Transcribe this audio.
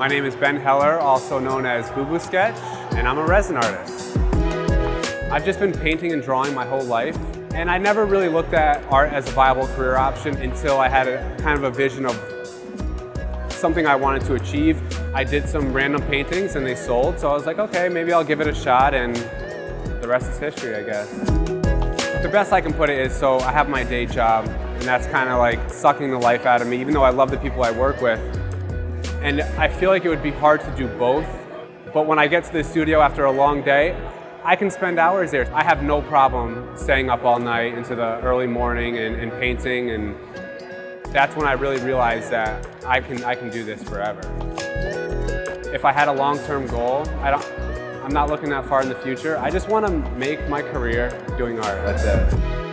My name is Ben Heller, also known as Boo Boo Sketch, and I'm a resin artist. I've just been painting and drawing my whole life, and I never really looked at art as a viable career option until I had a kind of a vision of something I wanted to achieve. I did some random paintings and they sold, so I was like, okay, maybe I'll give it a shot, and the rest is history, I guess. The best I can put it is, so I have my day job, and that's kind of like sucking the life out of me, even though I love the people I work with. And I feel like it would be hard to do both. But when I get to the studio after a long day, I can spend hours there. I have no problem staying up all night into the early morning and, and painting and that's when I really realized that I can, I can do this forever. If I had a long-term goal, I don't, I'm not looking that far in the future. I just want to make my career doing art, that's it.